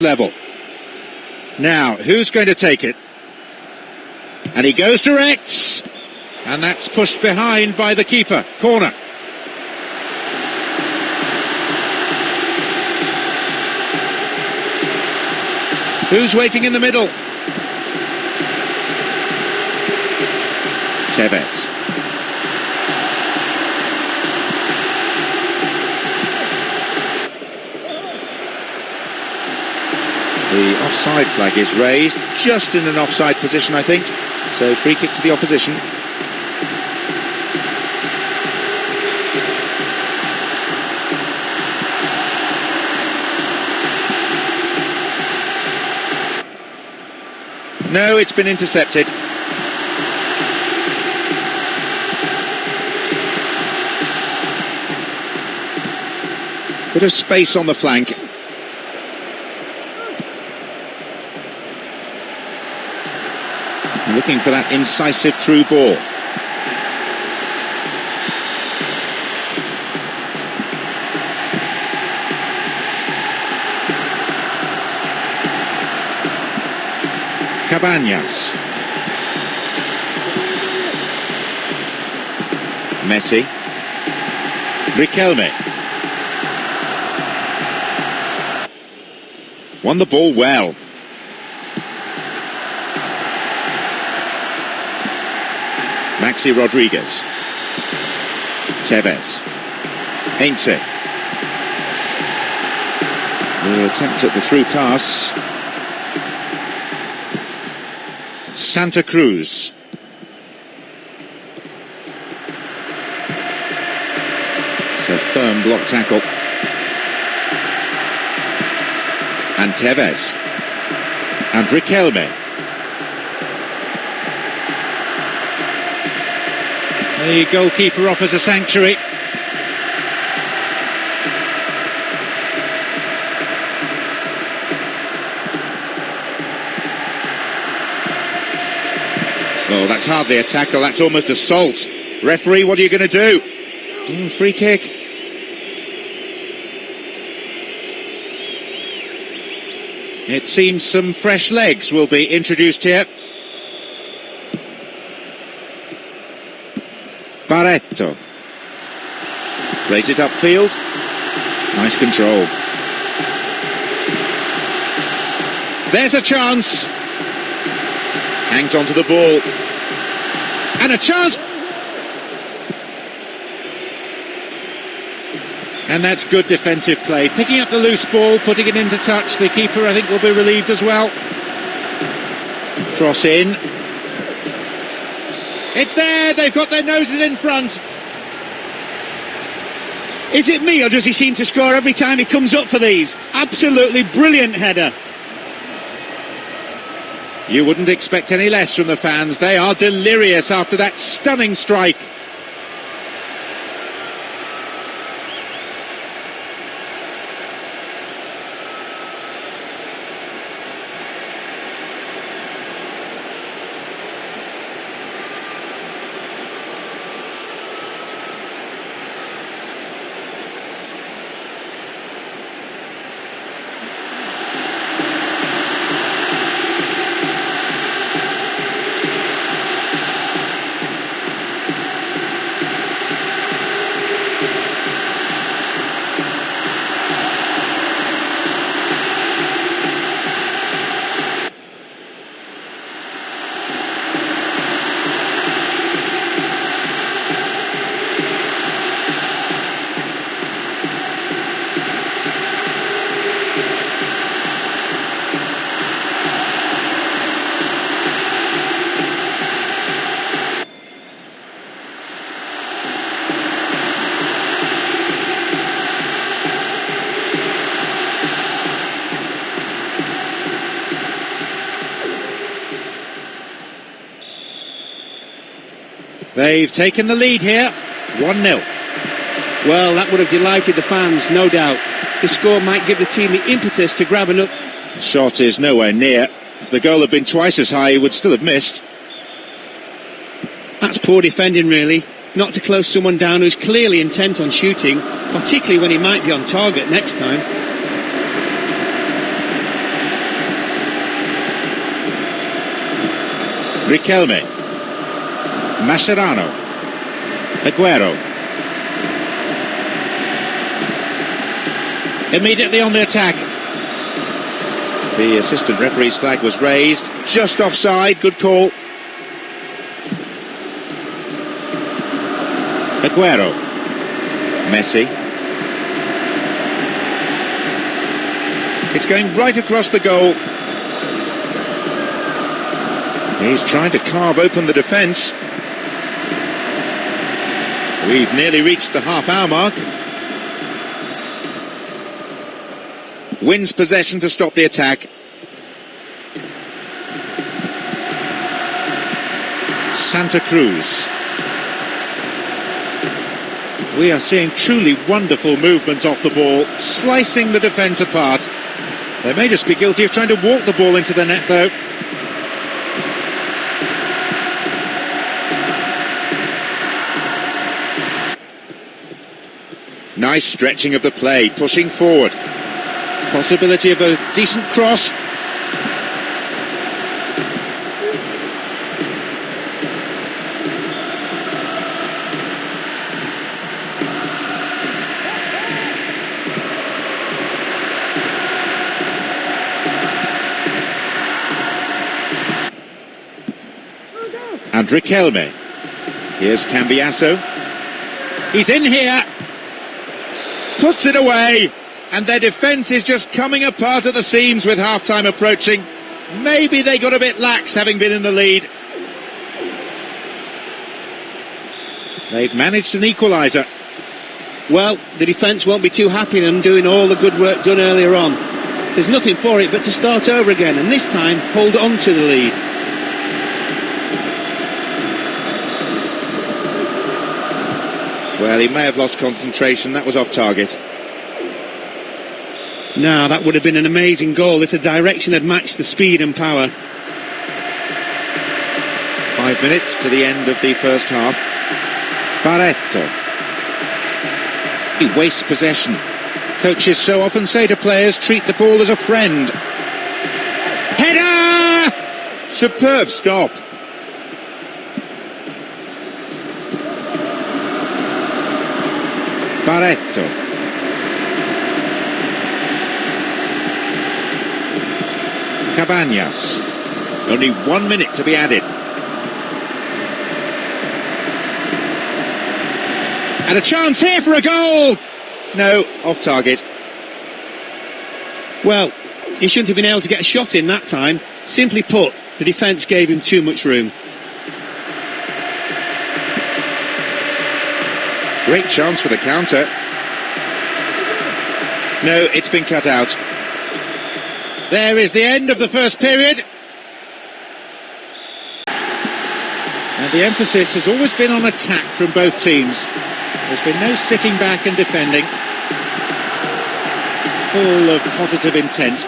level. Now, who's going to take it? And he goes direct. And that's pushed behind by the keeper. Corner. Who's waiting in the middle? Tevez. The offside flag is raised, just in an offside position, I think. So free kick to the opposition. No, it's been intercepted. Bit of space on the flank. Looking for that incisive through ball. Cabanas. Messi. Riquelme. Won the ball well. Maxi Rodriguez. Tevez. Heinze. The attempt at the through pass. Santa Cruz. It's a firm block tackle. And Tevez. And Riquelme. The goalkeeper offers a sanctuary. Oh, that's hardly a tackle, that's almost assault. Referee, what are you going to do? Mm, free kick. It seems some fresh legs will be introduced here. Barreto. Plays it upfield. Nice control. There's a chance. Hangs onto the ball. And a chance. And that's good defensive play. Picking up the loose ball, putting it into touch. The keeper, I think, will be relieved as well. Cross in. It's there. They've got their noses in front. Is it me, or does he seem to score every time he comes up for these? Absolutely brilliant header. You wouldn't expect any less from the fans. They are delirious after that stunning strike. They've taken the lead here, 1-0. Well, that would have delighted the fans, no doubt. The score might give the team the impetus to grab another... Shot is nowhere near. If the goal had been twice as high, he would still have missed. That's poor defending, really. Not to close someone down who's clearly intent on shooting, particularly when he might be on target next time. Riquelme. Mascherano. Aguero. Immediately on the attack. The assistant referee's flag was raised. Just offside. Good call. Aguero. Messi. It's going right across the goal. He's trying to carve open the defence. We've nearly reached the half hour mark. Wins possession to stop the attack. Santa Cruz. We are seeing truly wonderful movement off the ball, slicing the defence apart. They may just be guilty of trying to walk the ball into the net, though. Nice stretching of the play, pushing forward. Possibility of a decent cross. And. Here's Cambiasso. He's in here. Puts it away. And their defence is just coming apart at the seams with half-time approaching. Maybe they got a bit lax having been in the lead. They've managed an equaliser. Well, the defence won't be too happy in doing all the good work done earlier on. There's nothing for it but to start over again and this time hold on to the lead. Well, he may have lost concentration. That was off target. Now, that would have been an amazing goal if the direction had matched the speed and power. Five minutes to the end of the first half. Barreto. He wastes possession. Coaches so often say to players, treat the ball as a friend. Header! Superb stop. Barreto. Cabanas. Only one minute to be added. And a chance here for a goal! No, off target. Well, he shouldn't have been able to get a shot in that time. Simply put, the defence gave him too much room. Great chance for the counter. No, it's been cut out. There is the end of the first period. And the emphasis has always been on attack from both teams. There's been no sitting back and defending. Full of positive intent.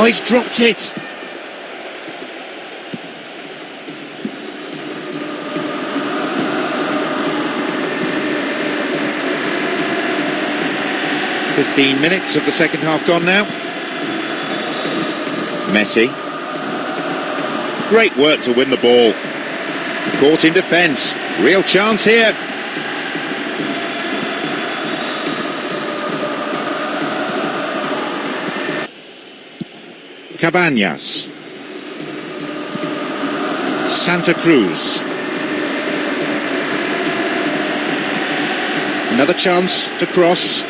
Oh, he's dropped it. Fifteen minutes of the second half gone now. Messi. Great work to win the ball. Caught in defence. Real chance here. Cabanas. Santa Cruz. Another chance to cross.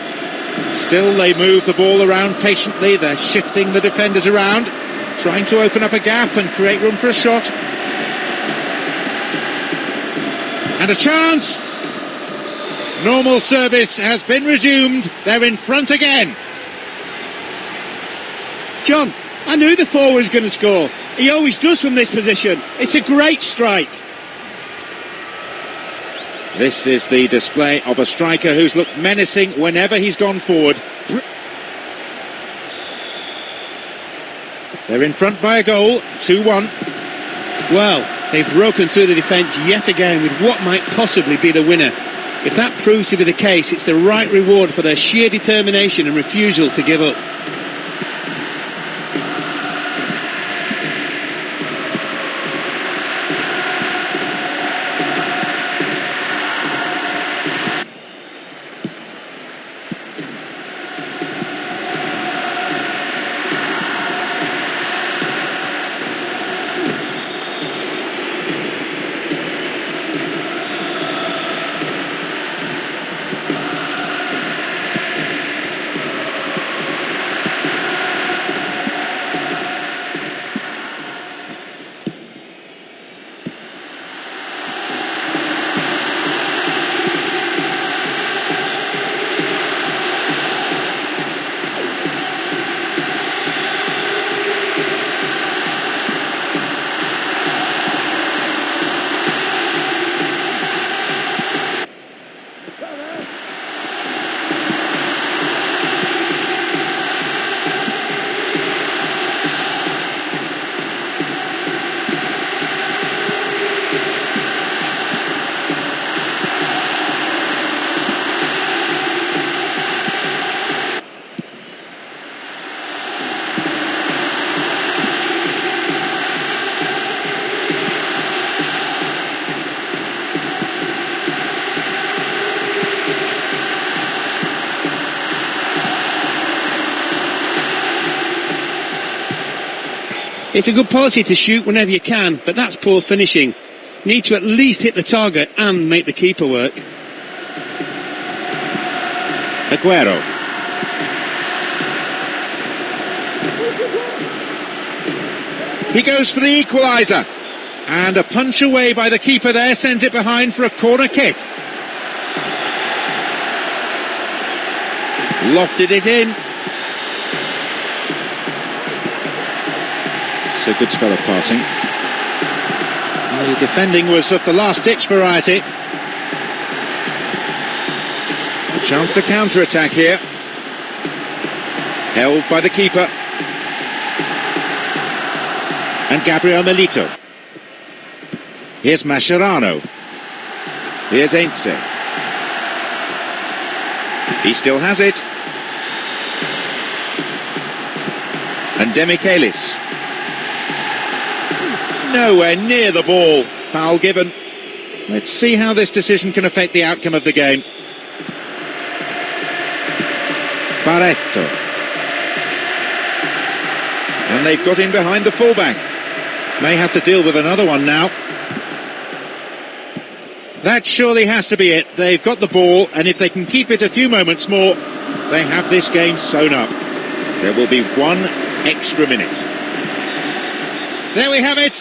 Still, they move the ball around patiently. They're shifting the defenders around, trying to open up a gap and create room for a shot. And a chance! Normal service has been resumed. They're in front again. John, I knew the forward was going to score. He always does from this position. It's a great strike. This is the display of a striker who's looked menacing whenever he's gone forward. They're in front by a goal, 2-1. Well, they've broken through the defence yet again with what might possibly be the winner. If that proves to be the case, it's the right reward for their sheer determination and refusal to give up. It's a good policy to shoot whenever you can, but that's poor finishing. Need to at least hit the target and make the keeper work. Aguero. He goes for the equaliser. And a punch away by the keeper there sends it behind for a corner kick. Lofted it in. A good spell of passing. The defending was of the last-ditch variety. A chance to counter-attack here. Held by the keeper. And Gabriel Milito. Here's Mascherano. Here's Heinze. He still has it. And Demichelis nowhere near the ball. Foul given. Let's see how this decision can affect the outcome of the game. Barreto. And they've got in behind the fullback. May have to deal with another one now. That surely has to be it. They've got the ball, and if they can keep it a few moments more, they have this game sewn up. There will be one extra minute. There we have it.